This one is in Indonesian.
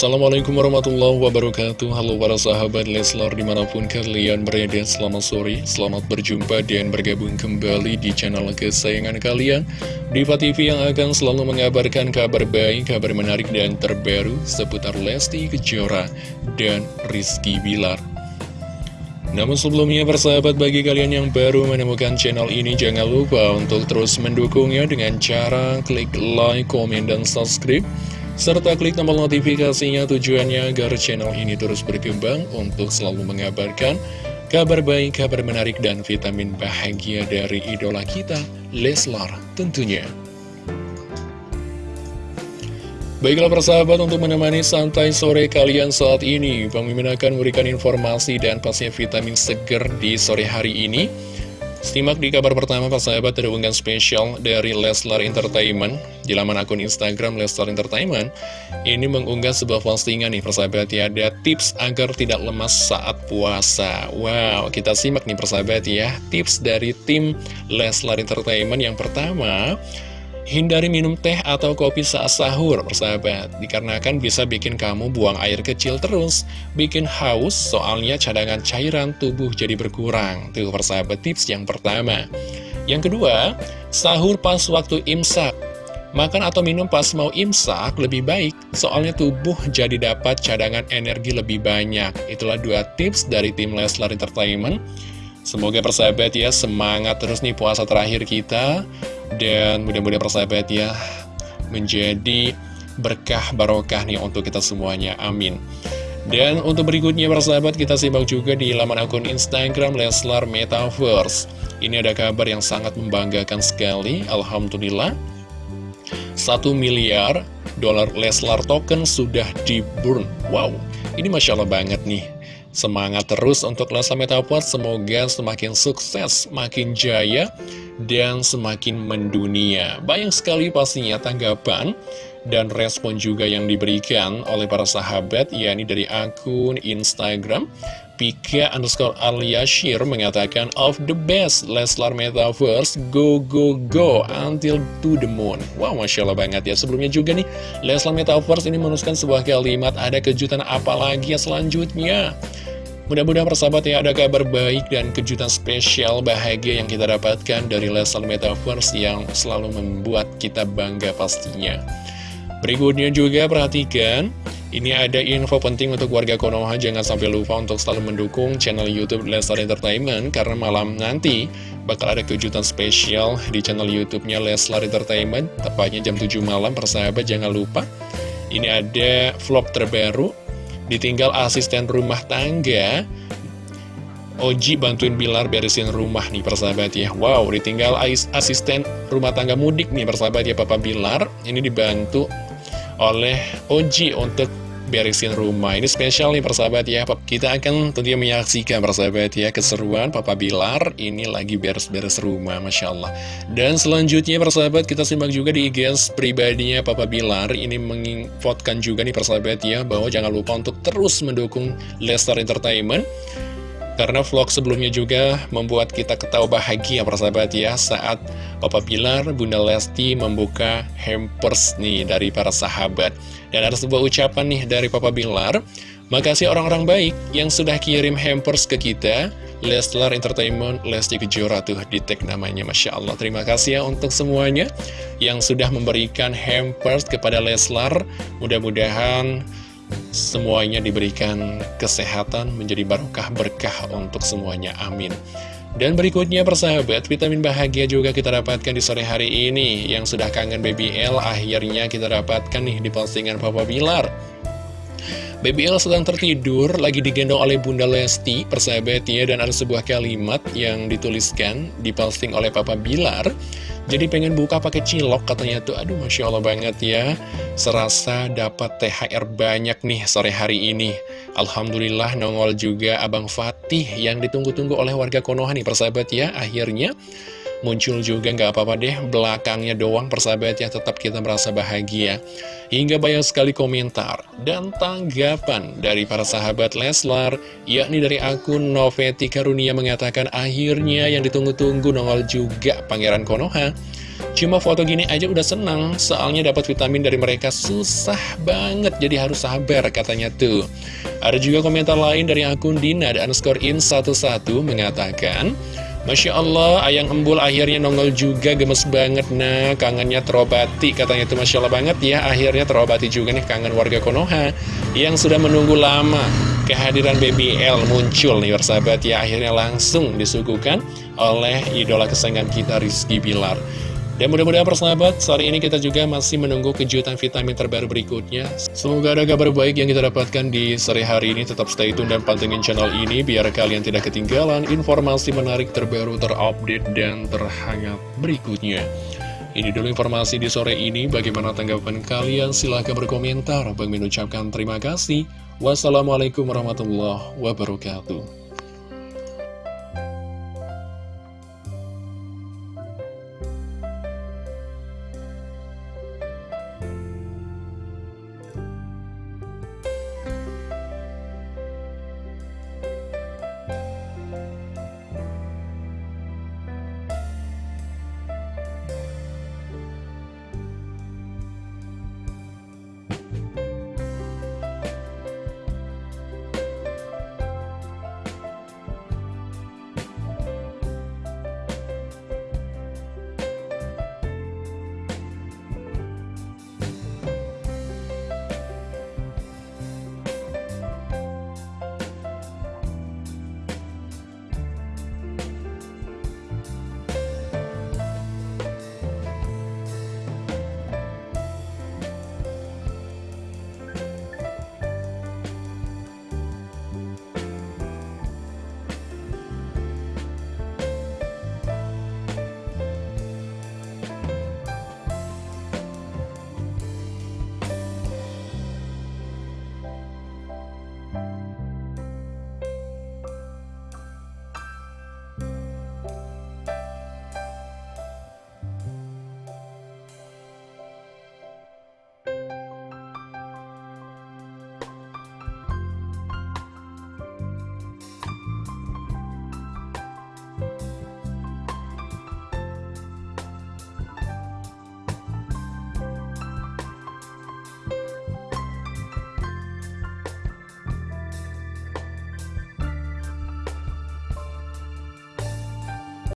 Assalamualaikum warahmatullahi wabarakatuh. Halo para sahabat Leslar di mana pun kalian berada Selamat sore, selamat berjumpa dan bergabung kembali di channel kesayangan kalian. Diva TV yang akan selalu mengabarkan kabar baik, kabar menarik dan terbaru Seputar Lesti Kejora dan Rizky Bilar. Namun sebelumnya persahabat bagi kalian yang baru menemukan channel ini jangan lupa untuk terus mendukungnya dengan cara klik like, komen, dan subscribe serta klik tombol notifikasinya tujuannya agar channel ini terus berkembang untuk selalu mengabarkan kabar baik, kabar menarik, dan vitamin bahagia dari idola kita, Leslar tentunya. Baiklah persahabat untuk menemani santai sore kalian saat ini Mimin akan memberikan informasi dan pastinya vitamin seger di sore hari ini Simak di kabar pertama Pak Sahabat ada unggahan spesial dari Leslar Entertainment. Di laman akun Instagram Leslar Entertainment Ini mengunggah sebuah postingan nih persahabat ya. Ada tips agar tidak lemas saat puasa. Wow kita simak nih persahabat ya. Tips dari tim Leslar Entertainment Yang pertama Hindari minum teh atau kopi saat sahur, persahabat. Dikarenakan bisa bikin kamu buang air kecil terus, bikin haus, soalnya cadangan cairan tubuh jadi berkurang. Tuh, persahabat, tips yang pertama. Yang kedua, sahur pas waktu imsak. Makan atau minum pas mau imsak lebih baik, soalnya tubuh jadi dapat cadangan energi lebih banyak. Itulah dua tips dari tim Leslar Entertainment. Semoga persahabat ya, semangat terus nih puasa terakhir kita. Dan mudah-mudahan persahabat ya menjadi berkah barokah nih untuk kita semuanya. Amin. Dan untuk berikutnya persahabat kita simak juga di laman akun Instagram Leslar Metaverse. Ini ada kabar yang sangat membanggakan sekali. Alhamdulillah. Satu miliar dolar Leslar token sudah di burn. Wow, ini Masya Allah banget nih. Semangat terus untuk Leslar Metaverse, semoga semakin sukses, makin jaya, dan semakin mendunia. Banyak sekali pastinya tanggapan dan respon juga yang diberikan oleh para sahabat, yakni dari akun Instagram. Pika underscore Aliashir mengatakan of the best Leslar Metaverse. Go go go. Until to the moon. Wow Masya Allah banget ya. Sebelumnya juga nih Leslar Metaverse ini menuliskan sebuah kalimat Ada kejutan apa lagi ya selanjutnya? Mudah-mudahan persahabat ya ada kabar baik dan kejutan spesial bahagia yang kita dapatkan dari Leslar Metaverse yang selalu membuat kita bangga pastinya. Berikutnya juga perhatikan, ini ada info penting untuk warga Konoha, jangan sampai lupa untuk selalu mendukung channel Youtube Leslar Entertainment, karena malam nanti bakal ada kejutan spesial di channel Youtubenya Leslar Entertainment, tepatnya jam 7 malam, persahabat jangan lupa. Ini ada vlog terbaru Ditinggal asisten rumah tangga. Oji bantuin Bilar beresin rumah nih persahabat ya. Wow, ditinggal asisten rumah tangga mudik nih persahabat ya Papa Bilar. Ini dibantu oleh Oji untuk beresin rumah. Ini spesial nih persahabat ya. Kita akan tentunya menyaksikan persahabat ya Keseruan Papa Bilar ini lagi beres-beres rumah Masya Allah. Dan selanjutnya persahabat kita simak juga di IGS pribadinya Papa Bilar. Ini menginfotkan juga nih persahabat ya Bahwa jangan lupa untuk terus mendukung Lestar Entertainment karena vlog sebelumnya juga membuat kita ketawa bahagia persahabat ya Saat Papa Bilar, Bunda Lesti membuka hampers nih dari para sahabat. Dan ada sebuah ucapan nih dari Papa Bilar Makasih orang-orang baik yang sudah kirim hampers ke kita. Leslar Entertainment, Lesti Kejora tuh di tag namanya Masya Allah. Terima kasih ya untuk semuanya yang sudah memberikan hampers kepada Leslar. Mudah-mudahan semuanya diberikan kesehatan menjadi barokah berkah untuk semuanya amin. Dan berikutnya persahabat vitamin bahagia juga kita dapatkan di sore hari ini. Yang sudah kangen BBL akhirnya kita dapatkan nih di postingan Papa Bilar. BBL sedang tertidur, lagi digendong oleh Bunda Lesti, persahabat ya, dan ada sebuah kalimat yang dituliskan, diposting oleh Papa Bilar. Jadi pengen buka pakai cilok katanya tuh, aduh Masya Allah banget ya. Serasa dapat THR banyak nih sore hari ini. Alhamdulillah nongol juga Abang Fatih yang ditunggu-tunggu oleh warga Konoha nih persahabat ya. Akhirnya muncul juga nggak apa-apa deh belakangnya doang persahabat ya tetap kita merasa bahagia hingga banyak sekali komentar dan tanggapan dari para sahabat Leslar yakni dari akun Noveti Karunia mengatakan akhirnya yang ditunggu-tunggu nongol juga Pangeran Konoha Cuma foto gini aja udah senang, soalnya dapat vitamin dari mereka susah banget, jadi harus sabar katanya tuh. Ada juga komentar lain dari akun Dina dan underscore in 11 mengatakan, Masya Allah, ayang embul akhirnya nongol juga, gemes banget. Nah, kangennya terobati, katanya itu Masya Allah banget. Ya, akhirnya terobati juga nih kangen warga Konoha, yang sudah menunggu lama, kehadiran BBL muncul nih bersahabat ya, akhirnya langsung disuguhkan oleh idola kesayangan kita Rizky Bilar. Dan mudah-mudahan persahabat, saat ini kita juga masih menunggu kejutan vitamin terbaru berikutnya. Semoga ada kabar baik yang kita dapatkan di sore hari ini. Tetap stay tune dan pantengin channel ini biar kalian tidak ketinggalan informasi menarik terbaru, terupdate, dan terhangat berikutnya. Ini dulu informasi di sore ini. Bagaimana tanggapan kalian? Silahkan berkomentar. Bang mengucapkan terima kasih. Wassalamualaikum warahmatullahi wabarakatuh.